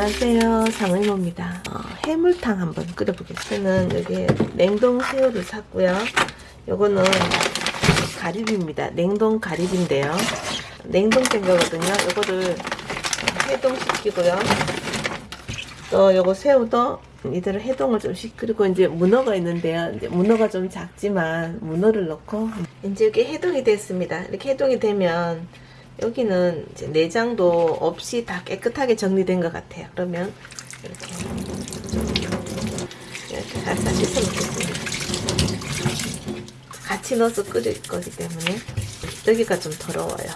안녕하세요. 상의모입니다. 어, 해물탕 한번 끓여보겠습니다. 저는 여기 냉동 새우를 샀고요. 요거는 가리비입니다. 냉동 가리비인데요. 냉동된 거거든요. 요거를 해동시키고요. 또 요거 새우도 이대로 해동을 좀 시키고 이제 문어가 있는데요. 이제 문어가 좀 작지만 문어를 넣고. 이제 이렇게 해동이 됐습니다. 이렇게 해동이 되면 여기는 이제 내장도 없이 다 깨끗하게 정리된 것 같아요. 그러면 이렇게 이렇게 살살 씻어 놓겠습니다. 같이 넣어서 끓일 거기 때문에 여기가 좀 더러워요.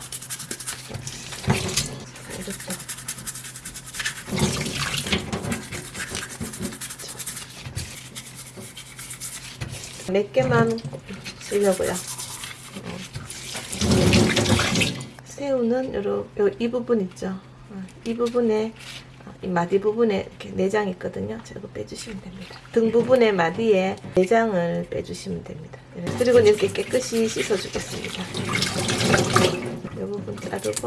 이렇게 몇 개만 쓰려고요. 새우는 요러, 요, 이 부분 있죠. 어, 이 부분에 어, 이 마디 부분에 이렇게 내장 있거든요. 저거 빼주시면 됩니다. 등 부분에 마디에 내장을 빼주시면 됩니다. 네, 그리고 이렇게 깨끗이 씻어주겠습니다. 이 부분 자르고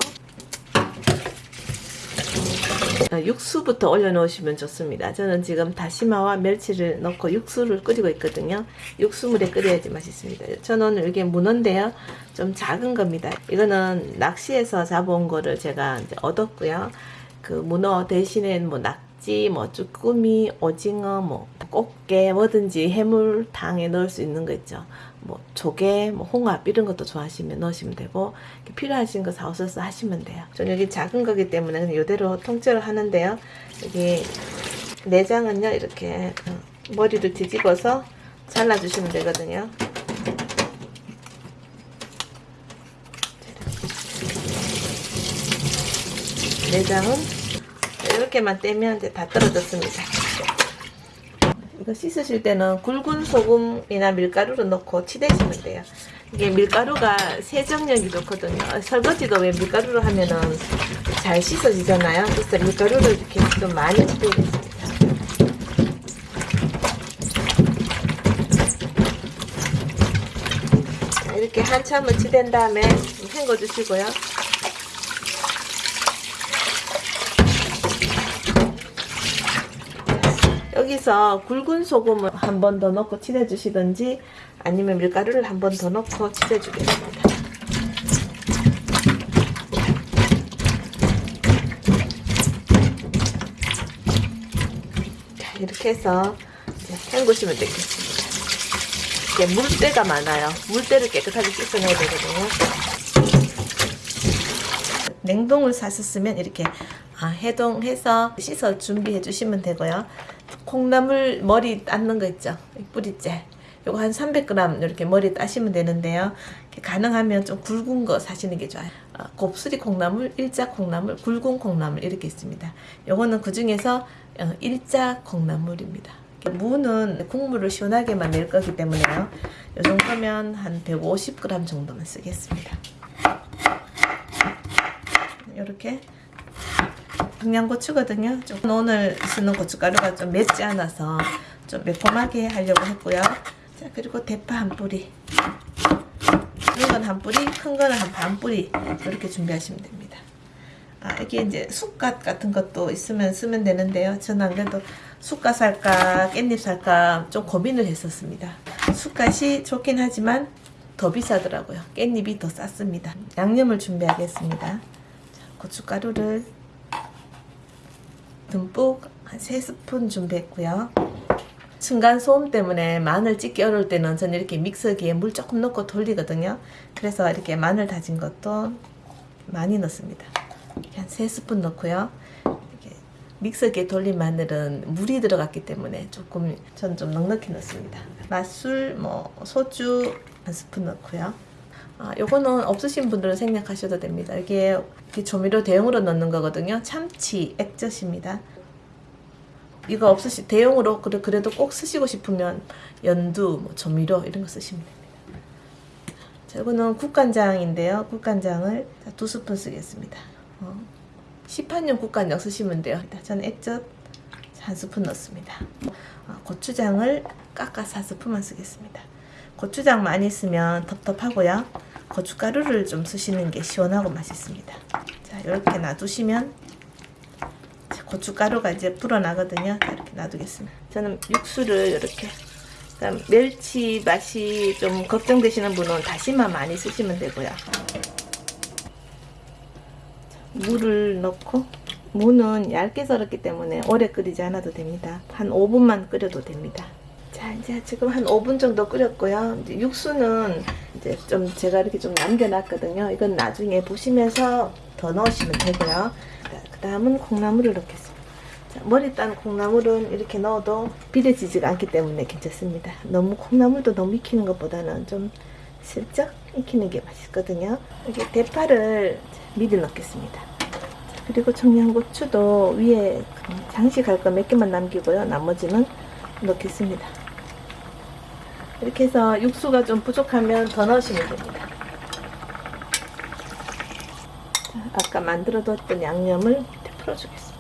어, 육수부터 올려놓으시면 좋습니다. 저는 지금 다시마와 멸치를 넣고 육수를 끓이고 있거든요. 육수물에 끓여야지 맛있습니다. 저는 이게 문어인데요. 좀 작은 겁니다. 이거는 낚시에서 잡아온 거를 제가 얻었고요. 그 문어 대신에 뭐 낙지, 뭐 쭈꾸미, 오징어, 뭐 꽃게 뭐든지 해물탕에 넣을 수 있는 거 있죠. 뭐 조개, 뭐 홍합 이런 것도 좋아하시면 넣으시면 되고 필요하신 거 사오셔서 하시면 돼요. 저는 여기 작은 거기 때문에 그냥 이대로 통째로 하는데요. 여기 내장은요 이렇게 어, 머리를 뒤집어서 잘라주시면 되거든요. 내장은 이렇게만 떼면 이제 다 떨어졌습니다. 이거 씻으실 때는 굵은 소금이나 밀가루를 넣고 치대시면 돼요. 이게 밀가루가 세정력이 좋거든요. 설거지도 왜 밀가루로 하면은 잘 씻어지잖아요. 그래서 밀가루를 이렇게 좀 많이 치대겠습니다. 이렇게 한참을 치댄 다음에 헹궈 주시고요. 여기서 굵은 소금을 한 번 더 넣고 칠해주시든지 아니면 밀가루를 한 번 더 넣고 칠해주겠습니다. 자, 이렇게 해서 헹구시면 되겠습니다. 이게 물때가 많아요. 물때를 깨끗하게 씻어내야 되거든요. 냉동을 사셨으면 이렇게 아, 해동해서 씻어 준비해 주시면 되고요. 콩나물 머리 닦는 거 있죠? 뿌리째. 요거 한 300g 이렇게 머리 따시면 되는데요. 가능하면 좀 굵은 거 사시는 게 좋아요. 어, 곱슬이 콩나물, 일자 콩나물, 굵은 콩나물 이렇게 있습니다. 요거는 그 중에서 어, 일자 콩나물입니다. 무는 국물을 시원하게만 낼 거기 때문에요. 요 정도면 한 150g 정도만 쓰겠습니다. 이렇게 청양고추거든요. 좀 오늘 쓰는 고춧가루가 좀 맵지 않아서 좀 매콤하게 하려고 했고요. 자 그리고 대파 한 뿌리 작은 건 한 뿌리, 큰 거는 한 반 뿌리 이렇게 준비하시면 됩니다. 아 이게 이제 쑥갓 같은 것도 있으면 쓰면 되는데요. 저는 안 그래도 쑥갓 살까 깻잎 살까 좀 고민을 했었습니다. 쑥갓이 좋긴 하지만 더 비싸더라고요. 깻잎이 더 쌌습니다. 양념을 준비하겠습니다. 자, 고춧가루를 듬뿍 한 3스푼 준비했고요. 층간소음 때문에 마늘 찍기 어려울 때는 저는 이렇게 믹서기에 물 조금 넣고 돌리거든요. 그래서 이렇게 마늘 다진 것도 많이 넣습니다. 한 3스푼 넣고요. 믹서기에 돌린 마늘은 물이 들어갔기 때문에 조금 전 좀 넉넉히 넣습니다. 맛술, 뭐 소주 한 스푼 넣고요. 아, 요거는 없으신 분들은 생략하셔도 됩니다. 이게 조미료 대용으로 넣는 거거든요. 참치 액젓입니다. 이거 없으시 대용으로 그래, 그래도 꼭 쓰시고 싶으면 연두, 뭐 조미료 이런 거 쓰시면 됩니다. 자, 이거는 국간장인데요. 국간장을 두 스푼 쓰겠습니다. 어, 시판용 국간장 쓰시면 돼요. 저는 액젓 한 스푼 넣습니다. 어, 고추장을 깎아서 한 스푼만 쓰겠습니다. 고추장 많이 쓰면 텁텁하고요. 고춧가루를 좀 쓰시는 게 시원하고 맛있습니다. 자, 이렇게 놔두시면 고춧가루가 이제 불어나거든요. 자, 이렇게 놔두겠습니다. 저는 육수를 이렇게 그다음 멸치 맛이 좀 걱정되시는 분은 다시마 많이 쓰시면 되고요. 물을 넣고 무는 얇게 썰었기 때문에 오래 끓이지 않아도 됩니다. 한 5분만 끓여도 됩니다. 자 이제 지금 한 5분 정도 끓였고요. 육수는 이제 좀 제가 이렇게 좀 남겨놨거든요. 이건 나중에 보시면서 더 넣으시면 되고요. 그 다음은 콩나물을 넣겠습니다. 자, 머리 딴 콩나물은 이렇게 넣어도 비려지지가 않기 때문에 괜찮습니다. 너무 콩나물도 너무 익히는 것보다는 좀 슬쩍 익히는 게 맛있거든요. 이렇게 대파를 미리 넣겠습니다. 자, 그리고 청양고추도 위에 장식할 거 몇 개만 남기고요. 나머지는 넣겠습니다. 이렇게 해서 육수가 좀 부족하면 더 넣으시면 됩니다. 자, 아까 만들어 뒀던 양념을 풀어주겠습니다.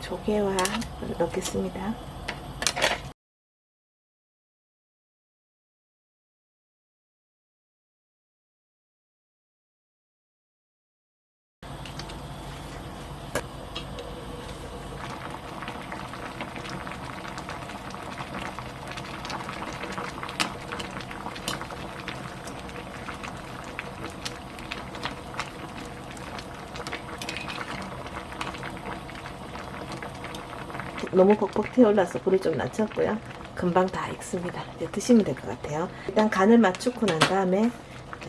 조개와 넣겠습니다. 너무 벅벅 태올라서 불을 좀 낮췄고요. 금방 다 익습니다. 이제 드시면 될 것 같아요. 일단 간을 맞추고 난 다음에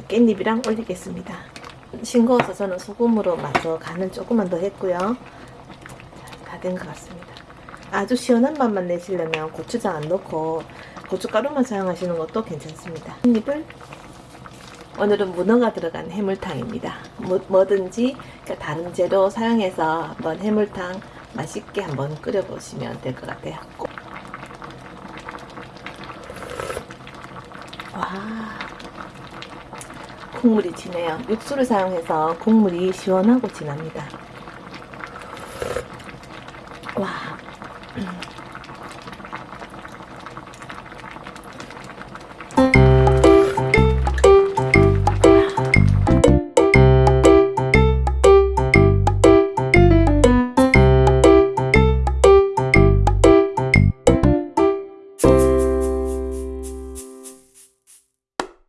깻잎이랑 올리겠습니다. 싱거워서 저는 소금으로 마저 간을 조금만 더 했고요. 다 된 것 같습니다. 아주 시원한 맛만 내시려면 고추장 안 넣고 고춧가루만 사용하시는 것도 괜찮습니다. 깻잎을 오늘은 문어가 들어간 해물탕입니다. 뭐, 뭐든지 다른 재료 사용해서 한번 해물탕 맛있게 한번 끓여보시면 될 것 같아요. 꼭. 와, 국물이 진해요. 육수를 사용해서 국물이 시원하고 진합니다.